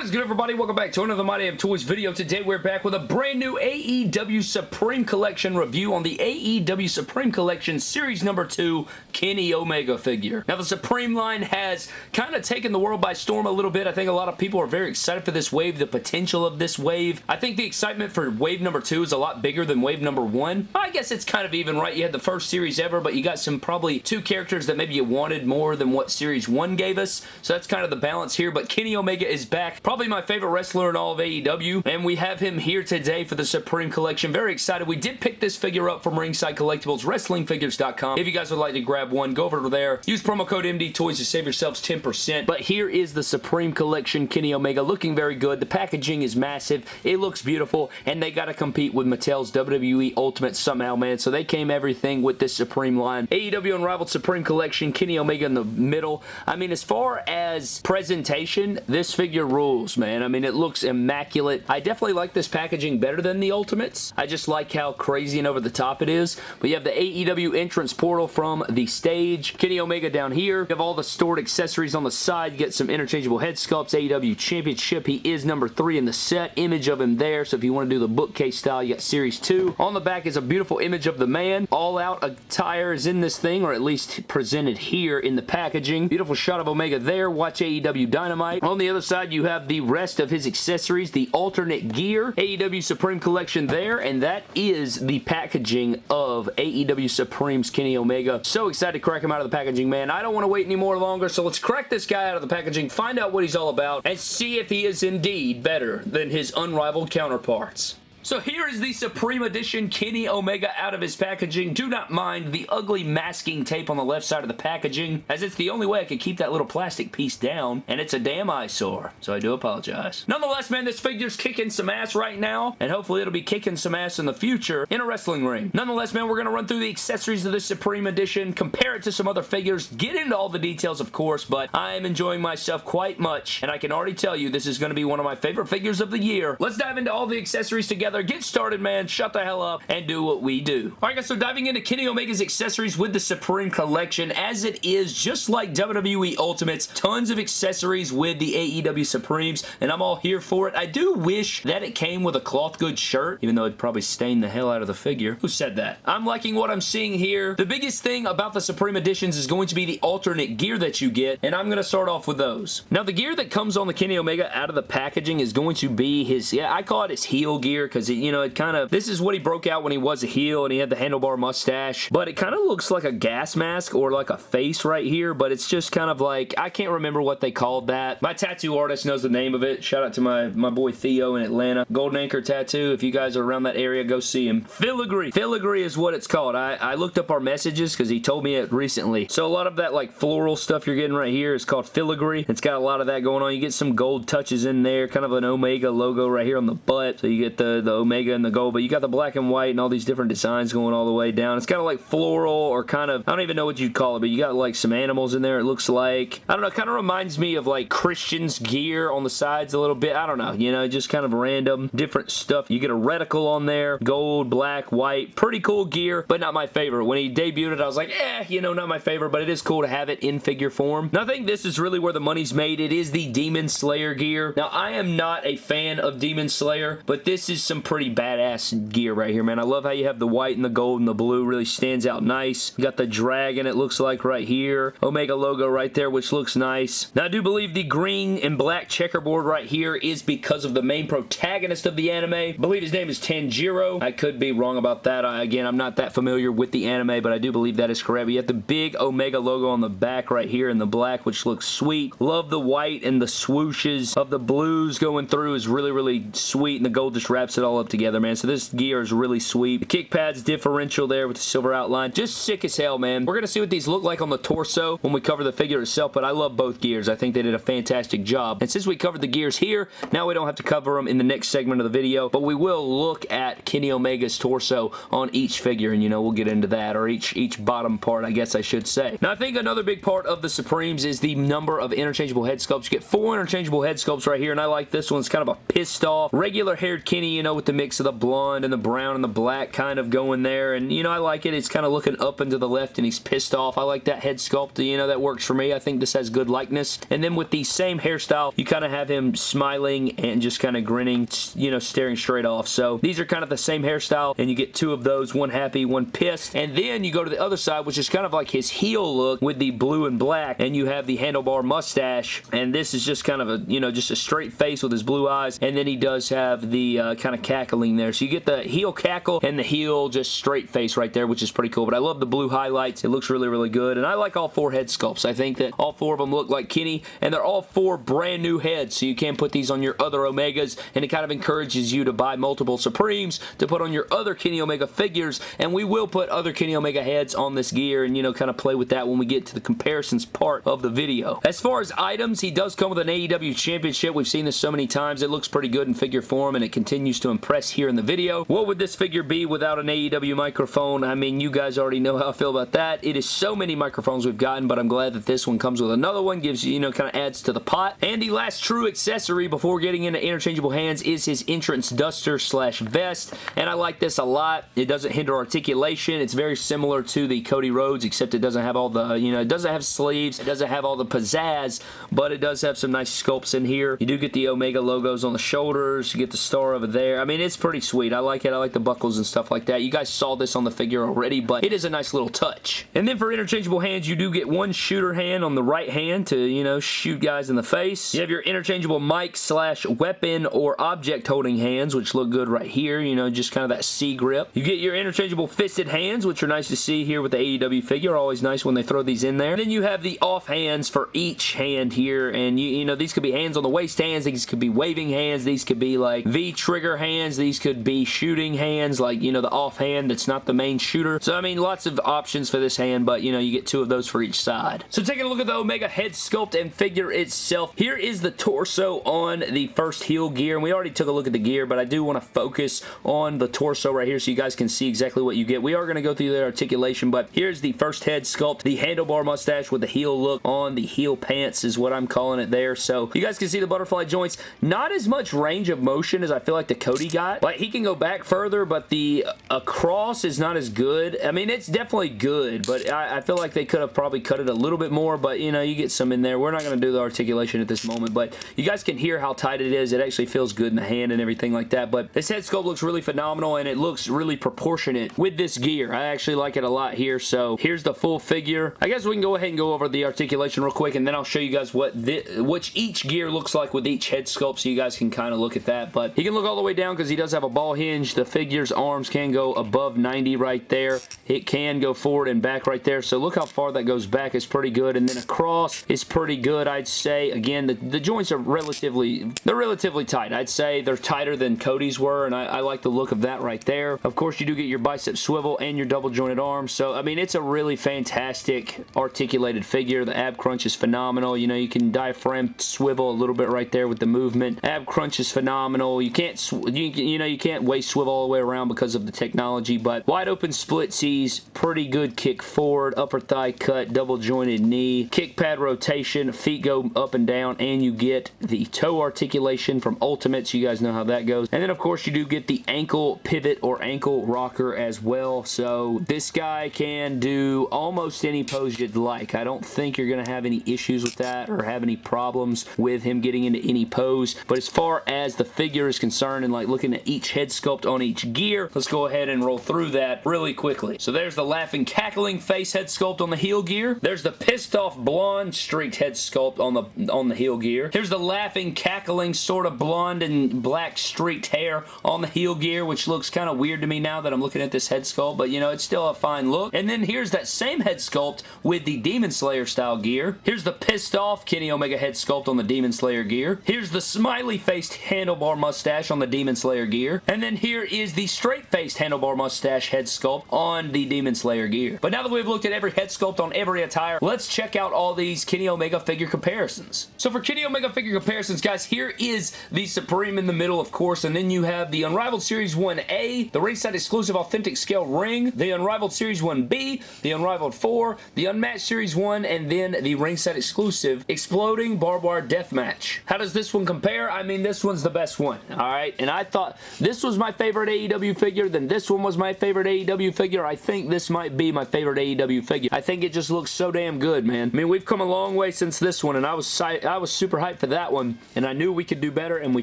What is good everybody? Welcome back to another My Damn Toys video. Today we're back with a brand new AEW Supreme Collection review on the AEW Supreme Collection Series number 2 Kenny Omega figure. Now the Supreme line has kind of taken the world by storm a little bit. I think a lot of people are very excited for this wave, the potential of this wave. I think the excitement for wave number 2 is a lot bigger than wave number 1. I guess it's kind of even, right? You had the first series ever, but you got some probably two characters that maybe you wanted more than what series 1 gave us. So that's kind of the balance here, but Kenny Omega is back Probably my favorite wrestler in all of AEW, and we have him here today for the Supreme Collection. Very excited. We did pick this figure up from Ringside Collectibles, WrestlingFigures.com. If you guys would like to grab one, go over there. Use promo code MD Toys to save yourselves 10%. But here is the Supreme Collection Kenny Omega looking very good. The packaging is massive. It looks beautiful, and they got to compete with Mattel's WWE Ultimate somehow, man. So they came everything with this Supreme line. AEW Unrivaled Supreme Collection, Kenny Omega in the middle. I mean, as far as presentation, this figure rules rules, man. I mean, it looks immaculate. I definitely like this packaging better than the Ultimates. I just like how crazy and over the top it is. But you have the AEW entrance portal from the stage. Kenny Omega down here. You have all the stored accessories on the side. You get some interchangeable head sculpts. AEW Championship. He is number three in the set. Image of him there. So if you want to do the bookcase style, you got Series 2. On the back is a beautiful image of the man. All out attire is in this thing, or at least presented here in the packaging. Beautiful shot of Omega there. Watch AEW Dynamite. On the other side, you have have the rest of his accessories, the alternate gear, AEW Supreme Collection there, and that is the packaging of AEW Supreme's Kenny Omega. So excited to crack him out of the packaging, man. I don't want to wait any more longer, so let's crack this guy out of the packaging, find out what he's all about, and see if he is indeed better than his unrivaled counterparts. So here is the Supreme Edition Kenny Omega out of his packaging. Do not mind the ugly masking tape on the left side of the packaging, as it's the only way I could keep that little plastic piece down, and it's a damn eyesore, so I do apologize. Nonetheless, man, this figure's kicking some ass right now, and hopefully it'll be kicking some ass in the future in a wrestling ring. Nonetheless, man, we're going to run through the accessories of the Supreme Edition, compare it to some other figures, get into all the details, of course, but I am enjoying myself quite much, and I can already tell you this is going to be one of my favorite figures of the year. Let's dive into all the accessories together together, get started, man, shut the hell up, and do what we do. Alright guys, so diving into Kenny Omega's accessories with the Supreme Collection, as it is just like WWE Ultimates, tons of accessories with the AEW Supremes, and I'm all here for it. I do wish that it came with a cloth good shirt, even though it'd probably stain the hell out of the figure. Who said that? I'm liking what I'm seeing here. The biggest thing about the Supreme Editions is going to be the alternate gear that you get, and I'm going to start off with those. Now, the gear that comes on the Kenny Omega out of the packaging is going to be his, yeah, I call it his heel gear because because, you know, it kind of, this is what he broke out when he was a heel and he had the handlebar mustache, but it kind of looks like a gas mask or like a face right here, but it's just kind of like, I can't remember what they called that. My tattoo artist knows the name of it. Shout out to my, my boy Theo in Atlanta. Golden Anchor Tattoo. If you guys are around that area, go see him. Filigree. Filigree is what it's called. I, I looked up our messages because he told me it recently. So a lot of that like floral stuff you're getting right here is called filigree. It's got a lot of that going on. You get some gold touches in there, kind of an Omega logo right here on the butt. So you get the, the the Omega and the gold, but you got the black and white and all these different designs going all the way down. It's kind of like floral or kind of, I don't even know what you'd call it, but you got like some animals in there, it looks like. I don't know, kind of reminds me of like Christian's gear on the sides a little bit. I don't know, you know, just kind of random, different stuff. You get a reticle on there, gold, black, white. Pretty cool gear, but not my favorite. When he debuted it, I was like, eh, you know, not my favorite, but it is cool to have it in figure form. Now, I think this is really where the money's made. It is the Demon Slayer gear. Now, I am not a fan of Demon Slayer, but this is some pretty badass gear right here, man. I love how you have the white and the gold and the blue. Really stands out nice. You got the dragon, it looks like, right here. Omega logo right there, which looks nice. Now, I do believe the green and black checkerboard right here is because of the main protagonist of the anime. I believe his name is Tanjiro. I could be wrong about that. I, again, I'm not that familiar with the anime, but I do believe that is correct. But you have the big Omega logo on the back right here in the black, which looks sweet. Love the white and the swooshes of the blues going through is really, really sweet, and the gold just wraps it all up together, man. So this gear is really sweet. The kick pad's differential there with the silver outline. Just sick as hell, man. We're going to see what these look like on the torso when we cover the figure itself, but I love both gears. I think they did a fantastic job. And since we covered the gears here, now we don't have to cover them in the next segment of the video, but we will look at Kenny Omega's torso on each figure, and you know, we'll get into that, or each, each bottom part, I guess I should say. Now, I think another big part of the Supremes is the number of interchangeable head sculpts. You get four interchangeable head sculpts right here, and I like this one. It's kind of a pissed off, regular haired Kenny, you know, with the mix of the blonde and the brown and the black kind of going there. And, you know, I like it. It's kind of looking up and to the left and he's pissed off. I like that head sculpt. You know, that works for me. I think this has good likeness. And then with the same hairstyle, you kind of have him smiling and just kind of grinning, you know, staring straight off. So these are kind of the same hairstyle and you get two of those, one happy, one pissed. And then you go to the other side, which is kind of like his heel look with the blue and black and you have the handlebar mustache and this is just kind of a, you know, just a straight face with his blue eyes and then he does have the uh, kind of cackling there. So you get the heel cackle and the heel just straight face right there, which is pretty cool. But I love the blue highlights. It looks really, really good. And I like all four head sculpts. I think that all four of them look like Kenny and they're all four brand new heads. So you can put these on your other Omegas and it kind of encourages you to buy multiple Supremes to put on your other Kenny Omega figures. And we will put other Kenny Omega heads on this gear and, you know, kind of play with that when we get to the comparisons part of the video. As far as items, he does come with an AEW Championship. We've seen this so many times. It looks pretty good in figure form and it continues to impress here in the video. What would this figure be without an AEW microphone? I mean, you guys already know how I feel about that. It is so many microphones we've gotten, but I'm glad that this one comes with another one. Gives you, you know, kind of adds to the pot. And the last true accessory before getting into interchangeable hands is his entrance duster slash vest. And I like this a lot. It doesn't hinder articulation. It's very similar to the Cody Rhodes, except it doesn't have all the, you know, it doesn't have sleeves. It doesn't have all the pizzazz, but it does have some nice sculpts in here. You do get the Omega logos on the shoulders. You get the star over there. I mean, it's pretty sweet. I like it. I like the buckles and stuff like that. You guys saw this on the figure already, but it is a nice little touch. And then for interchangeable hands, you do get one shooter hand on the right hand to, you know, shoot guys in the face. You have your interchangeable mic slash weapon or object holding hands, which look good right here. You know, just kind of that C grip. You get your interchangeable fisted hands, which are nice to see here with the AEW figure. Always nice when they throw these in there. And then you have the off hands for each hand here, and you, you know, these could be hands on the waist hands, these could be waving hands, these could be like V-trigger hands, these could be shooting hands, like, you know, the off hand that's not the main shooter. So, I mean, lots of options for this hand, but, you know, you get two of those for each side. So, taking a look at the Omega head sculpt and figure itself, here is the torso on the first heel gear, and we already took a look at the gear, but I do want to focus on the torso right here so you guys can see exactly what you get. We are going to go through the articulation, but here's the first head sculpt, the handlebar mustache with the heel look on the heel pants is what I'm calling it there. So you guys can see the butterfly joints. Not as much range of motion as I feel like the Cody got. Like he can go back further, but the uh, across is not as good. I mean, it's definitely good, but I, I feel like they could have probably cut it a little bit more, but you know, you get some in there. We're not going to do the articulation at this moment, but you guys can hear how tight it is. It actually feels good in the hand and everything like that, but this head sculpt looks really phenomenal and it looks really proportionate with this gear. I actually like it a lot here, so here's the full figure. I guess we can go ahead and go over the articulation real quick and then I'll show you guys what which each gear looks like with each head sculpt so you guys can kind of look at that, but he can look all the way down because he does have a ball hinge. The figure's arms can go above 90 right there. It can go forward and back right there, so look how far that goes back. It's pretty good, and then across is pretty good, I'd say. Again, the, the joints are relatively, they're relatively tight. I'd say they're tighter than Cody's were, and I, I like the look of that right there. Of course, you do get your bicep swivel and your double jointed arms, so, I mean, it's a really fantastic articulated figure. The ab crunch is phenomenal. You know, you can diaphragm swivel a little bit right there with the movement. Ab crunch is phenomenal. You can't, you know, you can't waist swivel all the way around because of the technology, but wide open split sees, pretty good kick forward, upper thigh cut, double jointed knee, kick pad rotation, feet go up and down, and you get the toe articulation from Ultimates. You guys know how that goes. And then, of course, you do get the ankle pivot or ankle rocker as well. So this guy can do almost any pose you'd like. I don't think you're going to have any issues with that or have any problems with him getting into any pose. But as far as the figure is concerned and like looking at each head sculpt on each gear, let's go ahead and roll through that really quickly. So there's the laughing, cackling face head sculpt on the heel gear. There's the pissed off blonde streaked head sculpt on the on the heel gear. Here's the laughing, cackling, sort of blonde and black streaked hair on the heel gear, which looks kind of weird to me now that I'm looking at this head sculpt, but you know, it's still a fine look. And then here's that same head sculpt with the Demon Slayer style gear. Here's the pissed off Kenny Omega head sculpt on the Demon Slayer gear. Here's the smiley faced handlebar mustache on the Demon Slayer gear. And then here is the straight faced handlebar mustache head sculpt on the Demon Slayer gear. But now that we've looked at every head sculpt on every attire, let's check out all these Kenny Omega figure comparisons. So for Kenny Omega figure comparisons, guys, here is the Supreme in the middle, of course, and then you have the Unrivaled Series 1A, the ringside exclusive authentic scale ring, the Unrivaled Series 1B, the Unrivaled 4, the Unmatched Series 1, and then the ringside exclusive Exploding Barbed Wire Deathmatch. How does this one compare? I mean, this one's the best one, alright? And I thought this was my favorite AEW figure, then this one was my favorite AEW figure. I think this might be my favorite AEW figure. I think it just looks so damn good, man. I mean, we've come a long way since this one, and I was I was super hyped for that one, and I knew we could do better, and we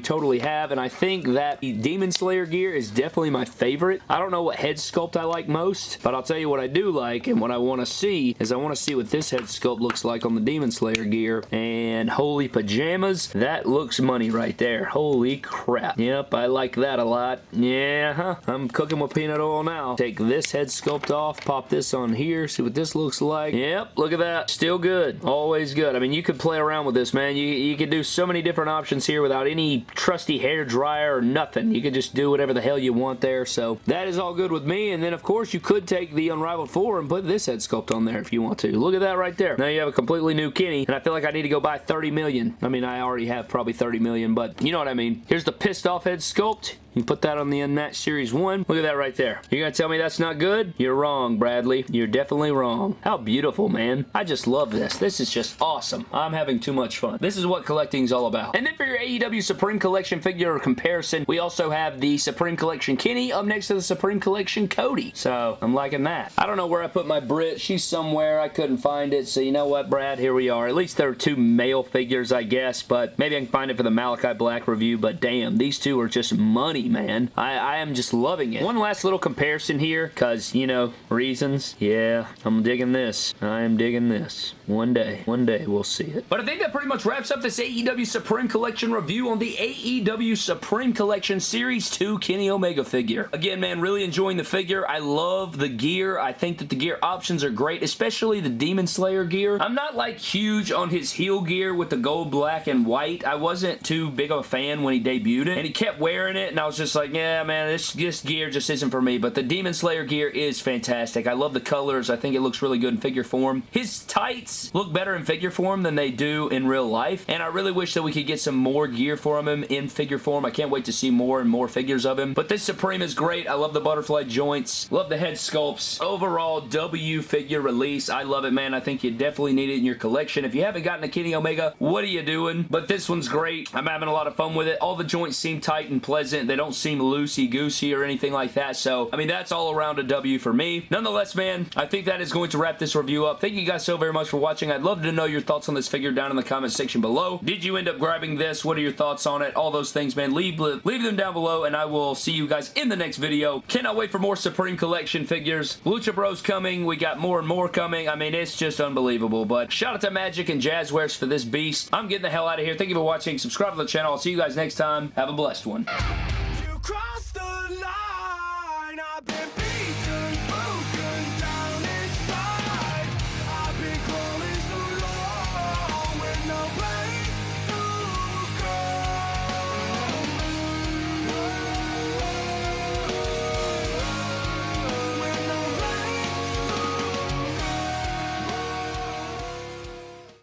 totally have, and I think that the Demon Slayer gear is definitely my favorite. I don't know what head sculpt I like most, but I'll tell you what I do like, and what I want to see is I want to see what this head sculpt looks like on the Demon Slayer gear, and holy pajamas, that looks money right there. Holy crap. Yep, I like that a lot. Yeah, huh? I'm cooking with peanut oil now. Take this head sculpt off, pop this on here, see what this looks like. Yep, look at that. Still good. Always good. I mean, you could play around with this, man. You, you could do so many different options here without any trusty hair dryer or nothing. You could just do whatever the hell you want there, so that is all good with me, and then, of course, you could take the Unrivaled 4 and put this head sculpt on there if you want to. Look at that right there. Now you have a completely new Kenny, and I feel like I need to go buy 30 million. I mean, I already have probably 30 million, but you know what I mean. Here's the pissed off head sculpt sculpt you put that on the Unmatched Series 1. Look at that right there. You're going to tell me that's not good? You're wrong, Bradley. You're definitely wrong. How beautiful, man. I just love this. This is just awesome. I'm having too much fun. This is what collecting is all about. And then for your AEW Supreme Collection figure comparison, we also have the Supreme Collection Kenny up next to the Supreme Collection Cody. So, I'm liking that. I don't know where I put my Britt. She's somewhere. I couldn't find it. So, you know what, Brad? Here we are. At least there are two male figures, I guess, but maybe I can find it for the Malachi Black review, but damn, these two are just money, man. I, I am just loving it. One last little comparison here, because, you know, reasons. Yeah, I'm digging this. I am digging this. One day, one day we'll see it. But I think that pretty much wraps up this AEW Supreme Collection review on the AEW Supreme Collection Series 2 Kenny Omega figure. Again, man, really enjoying the figure. I love the gear. I think that the gear options are great, especially the Demon Slayer gear. I'm not like huge on his heel gear with the gold, black, and white. I wasn't too big of a fan when he debuted it, and he kept wearing it, and I was just like, yeah, man, this, this gear just isn't for me, but the Demon Slayer gear is fantastic. I love the colors. I think it looks really good in figure form. His tights look better in figure form than they do in real life, and I really wish that we could get some more gear from him in figure form. I can't wait to see more and more figures of him, but this Supreme is great. I love the butterfly joints, love the head sculpts. Overall, W figure release. I love it, man. I think you definitely need it in your collection. If you haven't gotten a Kenny Omega, what are you doing? But this one's great. I'm having a lot of fun with it. All the joints seem tight and pleasant. Don't seem loosey-goosey or anything like that, so, I mean, that's all around a W for me. Nonetheless, man, I think that is going to wrap this review up. Thank you guys so very much for watching. I'd love to know your thoughts on this figure down in the comment section below. Did you end up grabbing this? What are your thoughts on it? All those things, man. Leave, leave them down below, and I will see you guys in the next video. Cannot wait for more Supreme Collection figures. Lucha Bros coming. We got more and more coming. I mean, it's just unbelievable, but shout out to Magic and Jazwares for this beast. I'm getting the hell out of here. Thank you for watching. Subscribe to the channel. I'll see you guys next time. Have a blessed one cross